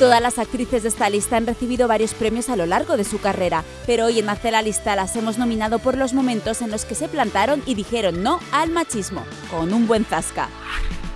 Todas las actrices de esta lista han recibido varios premios a lo largo de su carrera, pero hoy en Hacer la Lista las hemos nominado por los momentos en los que se plantaron y dijeron no al machismo, con un buen zasca.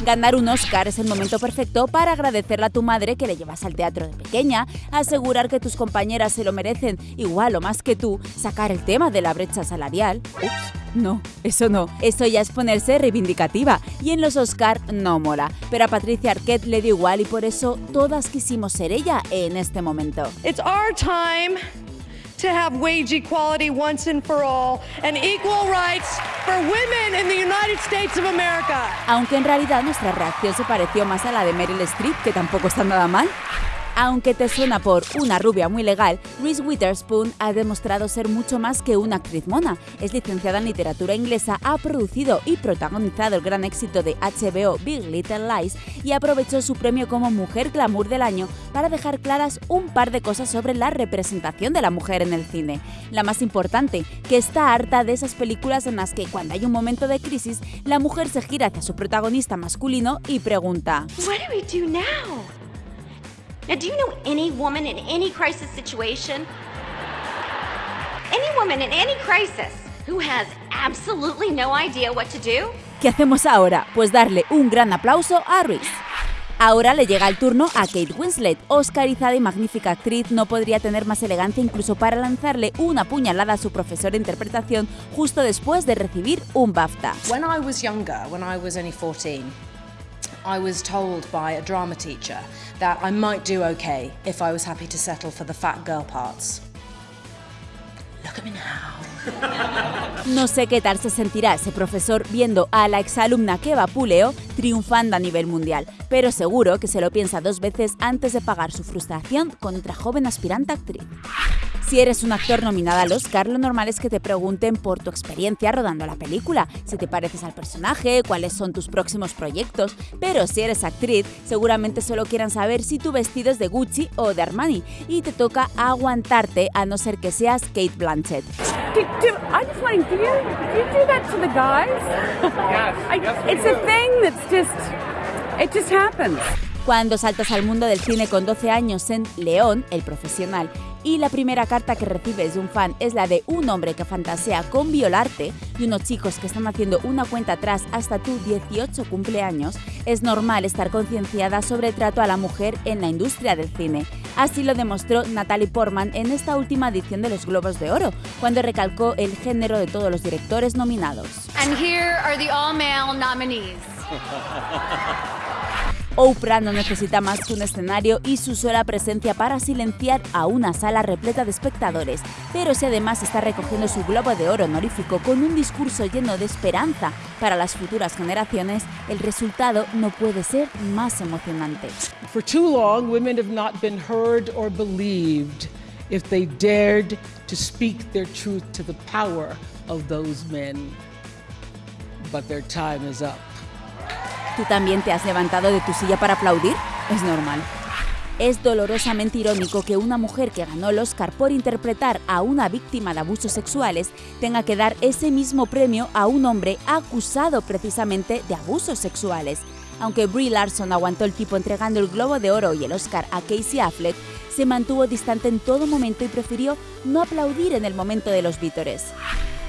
Ganar un Oscar es el momento perfecto para agradecerle a tu madre que le llevas al teatro de pequeña, asegurar que tus compañeras se lo merecen igual o más que tú, sacar el tema de la brecha salarial. Ups, no, eso no, eso ya es ponerse reivindicativa y en los Oscar no mola, pero a Patricia Arquette le dio igual y por eso todas quisimos ser ella en este momento. It's our time to have wage equality once and for all and equal rights for women in the United States of America. Aunque en realidad nuestra reacción se pareció más a la de Meryl Streep, que tampoco está nada mal. Aunque te suena por una rubia muy legal, Reese Witherspoon ha demostrado ser mucho más que una actriz mona. Es licenciada en literatura inglesa, ha producido y protagonizado el gran éxito de HBO Big Little Lies y aprovechó su premio como Mujer Glamour del Año para dejar claras un par de cosas sobre la representación de la mujer en el cine. La más importante, que está harta de esas películas en las que cuando hay un momento de crisis, la mujer se gira hacia su protagonista masculino y pregunta do now? Do you know any woman in any crisis situation? Any woman in any crisis who has absolutely no idea what to do? ¿Qué hacemos ahora? Pues darle un gran aplauso a Reese. Ahora le llega el turno a Kate Winslet. Oscarizada y magnífica actriz, no podría tener más elegancia incluso para lanzarle una puñalada a su profesor de interpretación justo después de recibir un BAFTA. When I was younger, when I was only 14, I was told by a drama teacher that I might do okay if I was happy to settle for the fat girl parts. Look at me now. No sé qué tal se sentirá ese profesor viendo a la exalumna que vapuleo triunfando a nivel mundial, pero seguro que se lo piensa dos veces antes de pagar su frustración contra joven aspirante actriz. Si eres un actor nominado al Oscar, lo normal es que te pregunten por tu experiencia rodando la película, si te pareces al personaje, cuáles son tus próximos proyectos, pero si eres actriz, seguramente solo quieran saber si tu vestido es de Gucci o de Armani, y te toca aguantarte a no ser que seas Kate Blanchett. Do, do, I just wondering, do you, do you do that to the guys? Yes, I, yes, we it's a thing that's just, it just happens. Cuando saltas al mundo del cine con 12 años en León, el profesional, y la primera carta que recibes de un fan es la de un hombre que fantasea con violarte y unos chicos que están haciendo una cuenta atrás hasta tu 18 cumpleaños, es normal estar concienciada sobre el trato a la mujer en la industria del cine. Así lo demostró Natalie Portman en esta última edición de los Globos de Oro, cuando recalcó el género de todos los directores nominados. And here are the all male nominees. Oprah no necesita más que un escenario y su sola presencia para silenciar a una sala repleta de espectadores, pero si además está recogiendo su globo de oro honorífico con un discurso lleno de esperanza para las futuras generaciones, el resultado no puede ser más emocionante. For too long, women have not been heard or believed if they dared to speak their truth to the power of those men. But their time is up. ¿Tú también te has levantado de tu silla para aplaudir? Es normal. Es dolorosamente irónico que una mujer que ganó el Oscar por interpretar a una víctima de abusos sexuales tenga que dar ese mismo premio a un hombre acusado precisamente de abusos sexuales. Aunque Brie Larson aguantó el tipo entregando el Globo de Oro y el Oscar a Casey Affleck, se mantuvo distante en todo momento y prefirió no aplaudir en el momento de los vítores.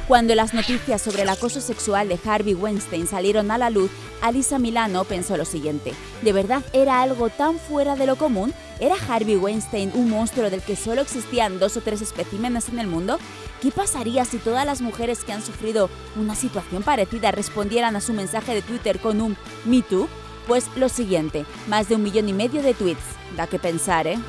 Cuando las noticias sobre el acoso sexual de Harvey Weinstein salieron a la luz, Alisa Milano pensó lo siguiente, ¿de verdad era algo tan fuera de lo común? ¿Era Harvey Weinstein un monstruo del que solo existían dos o tres especímenes en el mundo? ¿Qué pasaría si todas las mujeres que han sufrido una situación parecida respondieran a su mensaje de Twitter con un Me Too? Pues lo siguiente, más de un millón y medio de tweets. Da que pensar, ¿eh?